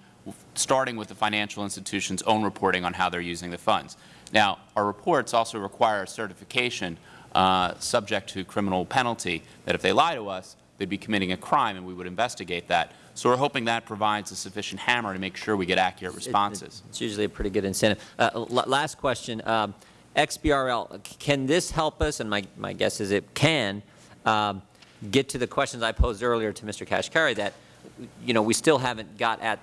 starting with the financial institution's own reporting on how they're using the funds. Now, our reports also require certification uh, subject to criminal penalty that if they lie to us, they'd be committing a crime and we would investigate that. So we're hoping that provides a sufficient hammer to make sure we get accurate responses. It's usually a pretty good incentive. Uh, Last question, um, XBRL, can this help us, and my, my guess is it can, um, get to the questions I posed earlier to Mr. Kashkari that, you know, we still haven't got at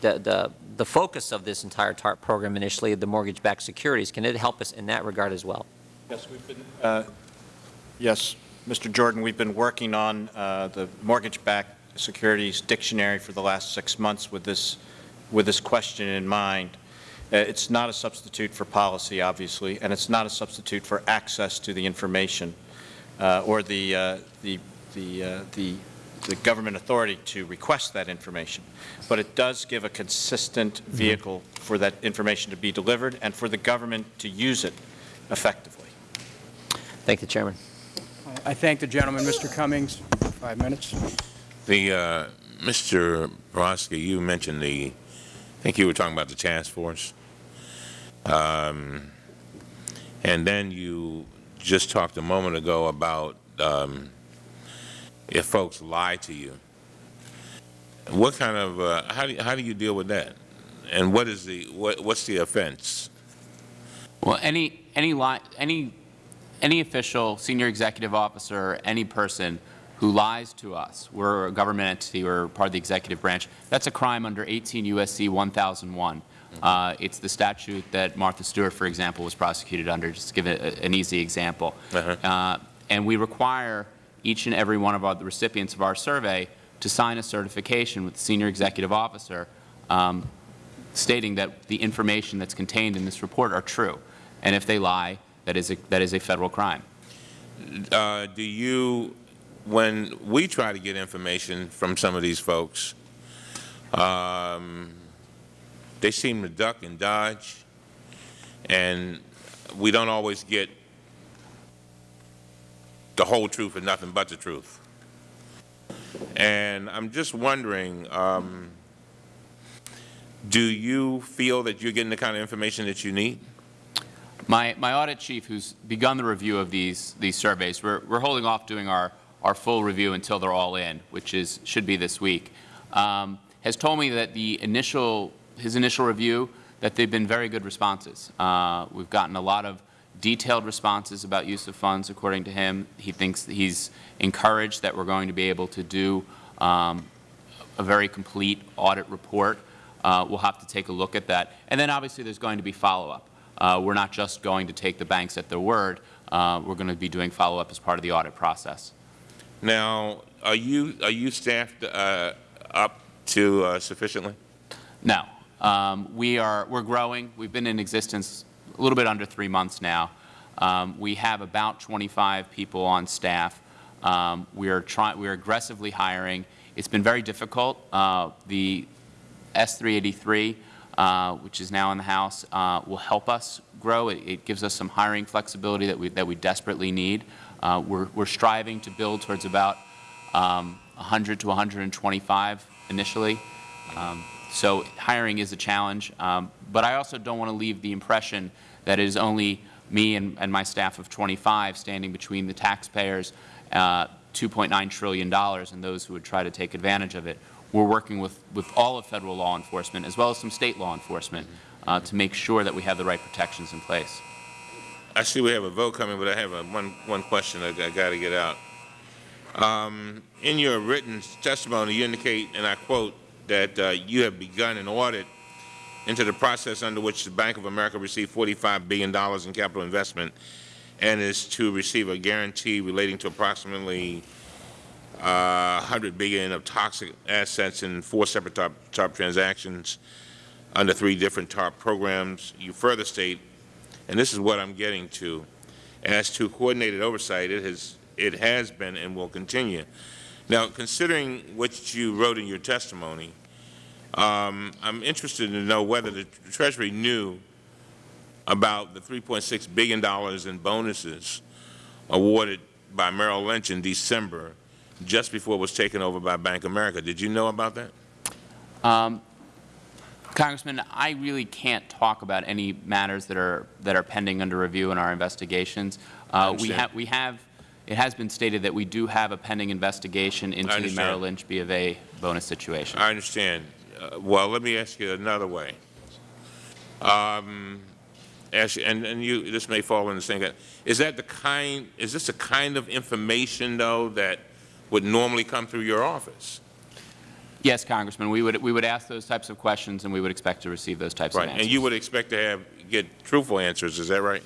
the, the, the focus of this entire TARP program initially, the mortgage-backed securities. Can it help us in that regard as well? Yes, we've been. uh, Yes, Mr. Jordan, we've been working on uh, the mortgage-backed securities dictionary for the last six months with this, with this question in mind. Uh, It's not a substitute for policy, obviously, and it's not a substitute for access to the information uh, or the, uh, the, the, uh, the the government authority to request that information. But it does give a consistent vehicle for that information to be delivered and for the government to use it effectively. Thank you, Chairman. I thank the gentleman, Mr. Cummings, five minutes. The, uh, Mr. Barofsky, you mentioned the, I think you were talking about the task force. Um, and then you just talked a moment ago about, um, if folks lie to you. What kind of, uh, how do, you- how do you deal with that? And what is the, what, what's the offense? Well, any, any, lie, any, any official, senior executive officer, any person who lies to us, we're a government entity, we're part of the executive branch, that's a crime under 18 U.S.C. 1001. Uh, It's the statute that Martha Stewart, for example, was prosecuted under, just to give a- an easy example. Uh-huh. Uh, And we require each and every one of our, the recipients of our survey to sign a certification with the senior executive officer um, stating that the information that's contained in this report are true. And if they lie, that is a, that is a federal crime. Uh, do you, when we try to get information from some of these folks, um, they seem to duck and dodge, and we don't always get the whole truth and nothing but the truth. And I'm just wondering, um, do you feel that you're getting the kind of information that you need? My, my audit chief, who's begun the review of these, these surveys, we're, we're holding off doing our, our full review until they're all in, which is, should be this week, um, has told me that the initial, his initial review, that they've been very good responses. Uh, we've gotten a lot of detailed responses about use of funds, according to him. He thinks that he's encouraged that we're going to be able to do um, a very complete audit report. Uh, we'll have to take a look at that. And then obviously there's going to be follow-up. Uh, we're not just going to take the banks at their word. Uh, we're going to be doing follow-up as part of the audit process. Now, are you, are you staffed uh, up to uh, sufficiently? No. Um, we are, we're growing. We've been in existence a little bit under three months now. Um, we have about 25 people on staff. Um, we are trying, we are aggressively hiring. It's been very difficult. Uh, the S383, uh, which is now in the House, uh, will help us grow. It, it gives us some hiring flexibility that we, that we desperately need. Uh, we're, we're striving to build towards about um, 100 to 125 initially. Um, so hiring is a challenge, um, but I also don't want to leave the impression that it is only me and, and my staff of 25 standing between the taxpayers, uh, $2.9 trillion, and those who would try to take advantage of it. We're working with, with all of Federal law enforcement, as well as some State law enforcement, uh, to make sure that we have the right protections in place. I see we have a vote coming, but I have a, one, one question I, I got to get out. Um, in your written testimony, you indicate, and I quote, that uh, you have begun an audit into the process under which the Bank of America received $45 billion in capital investment and is to receive a guarantee relating to approximately uh, 100 billion of toxic assets in four separate TARP, TARP transactions under three different TARP programs. You further state, and this is what I'm getting to, as to coordinated oversight, it has, it has been and will continue. Now, considering what you wrote in your testimony, um, I'm interested to know whether the Treasury knew about the $3.6 billion in bonuses awarded by Merrill Lynch in December, just before it was taken over by Bank of America. Did you know about that? Um, Congressman, I really can't talk about any matters that are that are pending under review in our investigations. Uh, we have we have it has been stated that we do have a pending investigation into the. Merrill Lynch B of A bonus situation. I understand. Uh, well, let me ask you another way. Um, ask, and, and you, this may fall in the same, is that the kind, is this the kind of information, though, that would normally come through your office? Yes, Congressman, we would we would ask those types of questions, and we would expect to receive those types Right, of answers. and you would expect to have, get truthful answers, is that right?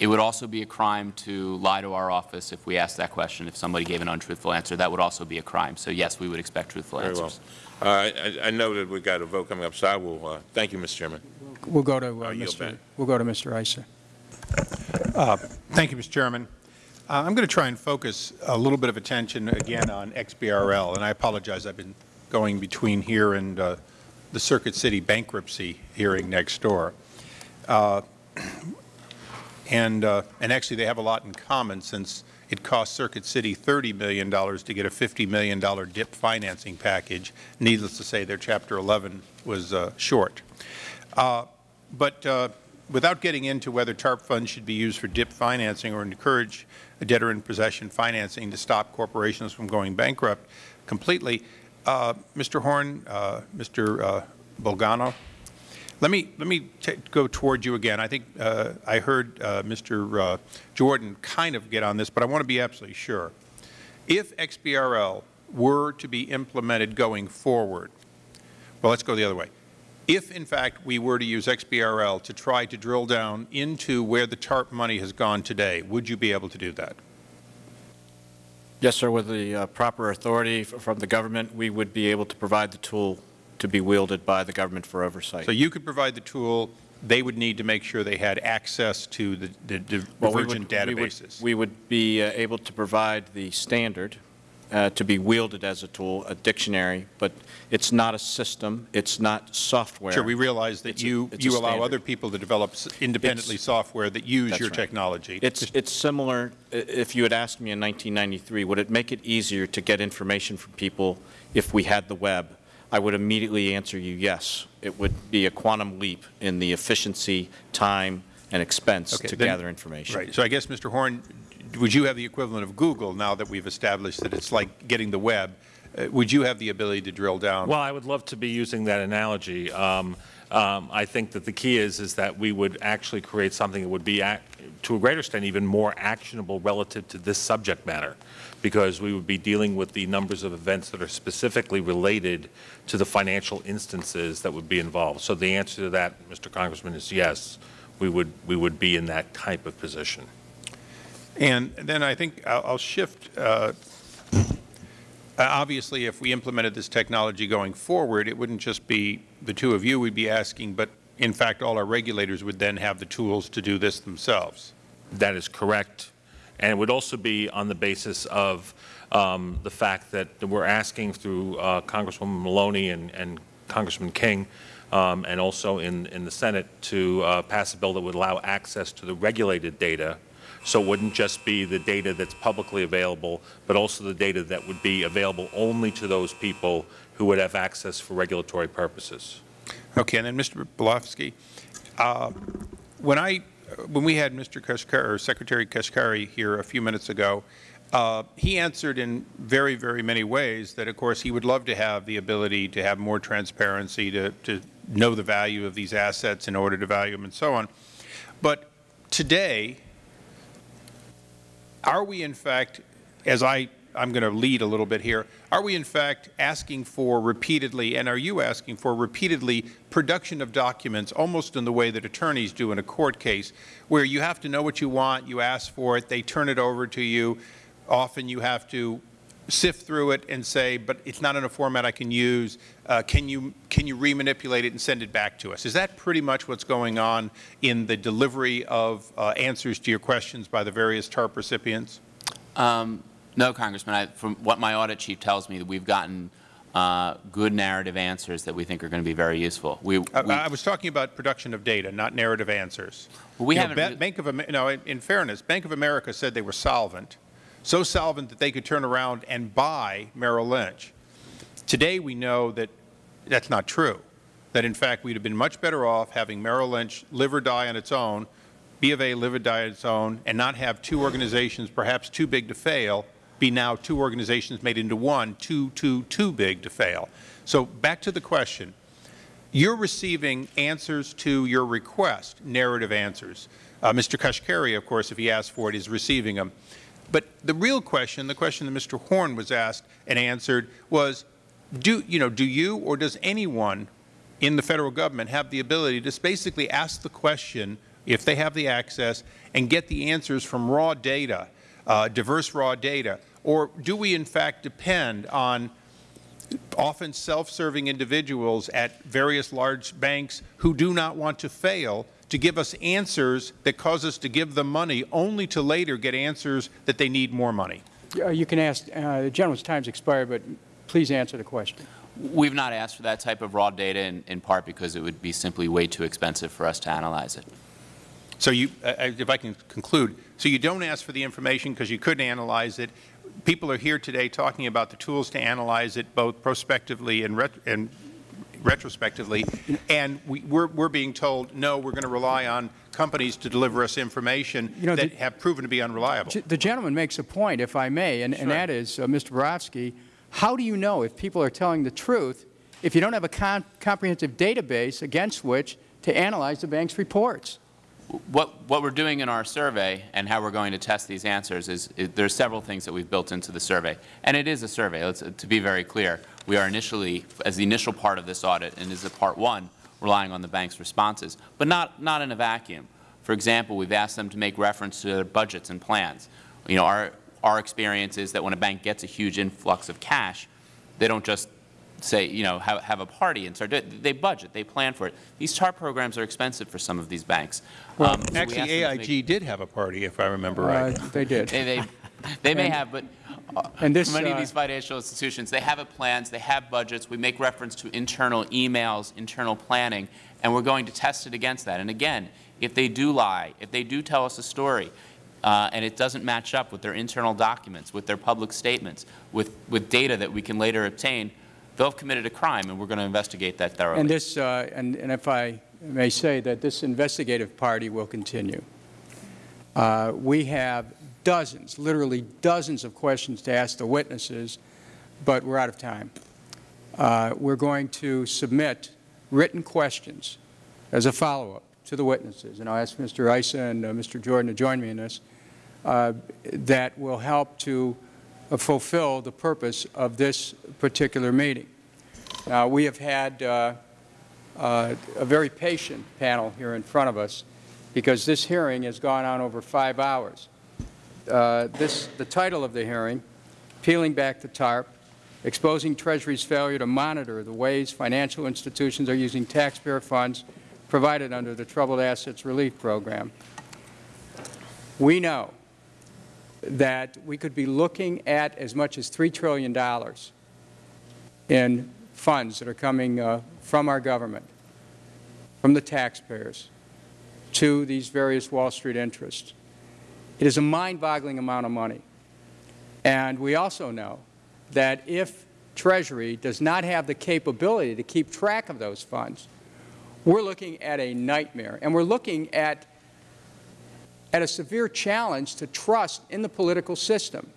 It would also be a crime to lie to our office if we asked that question. If somebody gave an untruthful answer, that would also be a crime. So yes, we would expect truthful Very well. answers. Uh, I, I know that we've got a vote coming up, so I will, uh, thank you, Mr. Chairman. We'll go to uh, I'll back. Mr. We'll go to Mr. Issa. Thank you, Mr. Chairman. Uh, I'm going to try and focus a little bit of attention again on XBRL, and I apologize, I've been going between here and uh, the Circuit City bankruptcy hearing next door. Uh, And, uh, and actually, they have a lot in common since it cost Circuit City $30 million to get a $50 million DIP financing package. Needless to say, their Chapter 11 was uh, short. Uh, But without getting into whether TARP funds should be used for DIP financing or encourage debtor in possession financing to stop corporations from going bankrupt completely, uh, Mr. Horn, uh, Mr. uh, Bolgiano, let me, let me go toward you again. I think uh, I heard uh, Mr. uh, Jordan kind of get on this, but I want to be absolutely sure. If XBRL were to be implemented going forward, well, let's go the other way. If, in fact, we were to use XBRL to try to drill down into where the TARP money has gone today, would you be able to do that? Yes, sir. With the uh, proper authority from the government, we would be able to provide the tool to be wielded by the government for oversight. So you could provide the tool, they would need to make sure they had access to the the Well, we divergent would- we would- databases. We would be uh, able to provide the standard uh, to be wielded as a tool, a dictionary, but it's not a system, it's not software. Sure, we realize that It's you, a you allow standard. other people to develop independently It's- software that use your right. technology. It's, it's similar, if you had asked me in 1993, would it make it easier to get information from people if we had the web? I would immediately answer you yes. It would be a quantum leap in the efficiency, time, and expense Okay, to then- gather information. Right, so I guess, Mr. Horn, would you have the equivalent of Google now that we've established that it's like getting the web? Uh, Would you have the ability to drill down? Well, I would love to be using that analogy. Um, um, I think that the key is, is that we would actually create something that would be, to a greater extent, even more actionable relative to this subject matter, because we would be dealing with the numbers of events that are specifically related to the financial instances that would be involved. So the answer to that, Mr. Congressman, is yes, we would, we would be in that type of position. And then I think I'll I'll shift. uh, Obviously, if we implemented this technology going forward, it wouldn't just be the two of you we'd be asking, but in fact, all our regulators would then have the tools to do this themselves. That is correct. And it would also be on the basis of um, the fact that we're asking through uh, Congresswoman Maloney and, and Congressman King, um, and also in, in the Senate, to uh, pass a bill that would allow access to the regulated data. So it wouldn't just be the data that's publicly available, but also the data that would be available only to those people who would have access for regulatory purposes. Okay, and then Mr. Barofsky, uh, when I, when we had Mr. Kashkari, or Secretary Kashkari here a few minutes ago, uh, he answered in very, very many ways that, of course, he would love to have the ability to have more transparency, to, to know the value of these assets in order to value them and so on. But today, are we in fact, as I, I'm going to lead a little bit here, are we in fact asking for repeatedly, and are you asking for repeatedly, production of documents almost in the way that attorneys do in a court case, where you have to know what you want, you ask for it, they turn it over to you, often you have to sift through it and say, but it's not in a format I can use, uh, can you, can you remanipulate it and send it back to us? Is that pretty much what's going on in the delivery of uh, answers to your questions by the various TARP recipients? Um, No, Congressman. I, from what my audit chief tells me, that we've gotten uh, good narrative answers that we think are going to be very useful. We, we, I, I was talking about production of data, not narrative answers. Well, we You haven't re- Bank of no, in, in fairness, Bank of America said they were solvent, so solvent that they could turn around and buy Merrill Lynch. Today, we know that that's not true. That in fact, we'd have been much better off having Merrill Lynch live or die on its own, B of A live or die on its own, and not have two organizations, perhaps too big to fail, be now two organizations made into one, too, too, too big to fail. So back to the question. You're receiving answers to your request, narrative answers. Uh, Mr. Kashkari, of course, if he asks for it, is receiving them. But the real question, the question that Mr. Horn was asked and answered was, do, you know, do you or does anyone in the Federal Government have the ability to basically ask the question, if they have the access, and get the answers from raw data, uh, diverse raw data? Or do we in fact depend on often self-serving individuals at various large banks who do not want to fail to give us answers that cause us to give them money only to later get answers that they need more money. Uh, You can ask, uh, the gentleman's time's expired, but please answer the question. we've not asked for that type of raw data in, in part because it would be simply way too expensive for us to analyze it. So you, uh, if I can conclude, so you don't ask for the information because you couldn't analyze it. People are here today talking about the tools to analyze it both prospectively and, ret and retrospectively, and we, we're, we're being told, no, we're going to rely on companies to deliver us information You know, that the- have proven to be unreliable. The gentleman makes a point, if I may, and, and that is, uh, Mr. Barofsky, how do you know if people are telling the truth if you don't have a con- comprehensive database against which to analyze the bank's reports? What, what we're doing in our survey and how we're going to test these answers is, is there's several things that we've built into the survey. And it is a survey, let's, to be very clear. We are initially, as the initial part of this audit, and as a part one, relying on the bank's responses, but not, not in a vacuum. For example, we've asked them to make reference to their budgets and plans. You know, our, our experience is that when a bank gets a huge influx of cash, they don't just say, you know, have, have a party and start doing it. They budget, they plan for it. These TARP programs are expensive for some of these banks. Um, so Actually, asked them to make- AIG did have a party, if I remember right. Uh, They did. they, they, they may have, but And this, Many of uh, these financial institutions, they have plans, they have budgets. We make reference to internal emails, internal planning, and we're going to test it against that. And again, if they do lie, if they do tell us a story, uh, and it doesn't match up with their internal documents, with their public statements, with, with data that we can later obtain, they'll have committed a crime, and we're going to investigate that thoroughly. And this, uh, and and if I may say, that this investigative party will continue. Uh, We have dozens, literally dozens of questions to ask the witnesses, but we're out of time. Uh, We're going to submit written questions as a follow-up to the witnesses, and I'll ask Mr. Issa and uh, Mr. Jordan to join me in this, uh, that will help to uh, fulfill the purpose of this particular meeting. Now, we have had uh, uh, a very patient panel here in front of us because this hearing has gone on over five hours. Uh, This, the title of the hearing, Peeling Back the TARP, Exposing Treasury's Failure to Monitor the Ways Financial Institutions Are Using Taxpayer Funds Provided Under the Troubled Assets Relief Program. We know that we could be looking at as much as $3 trillion in funds that are coming uh, from our government, from the taxpayers, to these various Wall Street interests. It is a mind-boggling amount of money. And we also know that if Treasury does not have the capability to keep track of those funds, we're looking at a nightmare. And we're looking at, at a severe challenge to trust in the political system.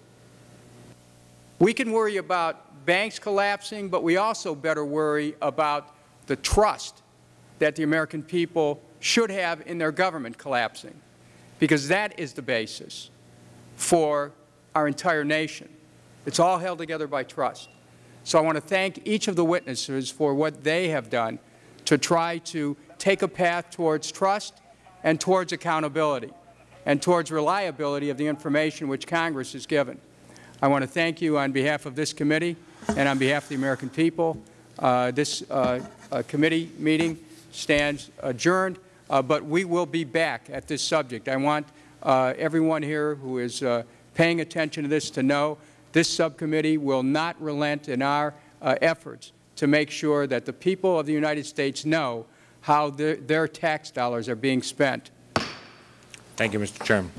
We can worry about banks collapsing, but we also better worry about the trust that the American people should have in their government collapsing, because that is the basis for our entire nation. It's all held together by trust. So I want to thank each of the witnesses for what they have done to try to take a path towards trust and towards accountability and towards reliability of the information which Congress has given. I want to thank you on behalf of this committee and on behalf of the American people. Uh, this uh, uh, committee meeting stands adjourned, but we will be back at this subject. I want uh, everyone here who is uh, paying attention to this to know this subcommittee will not relent in our uh, efforts to make sure that the people of the United States know how their, their tax dollars are being spent. Thank you, Mr. Chairman.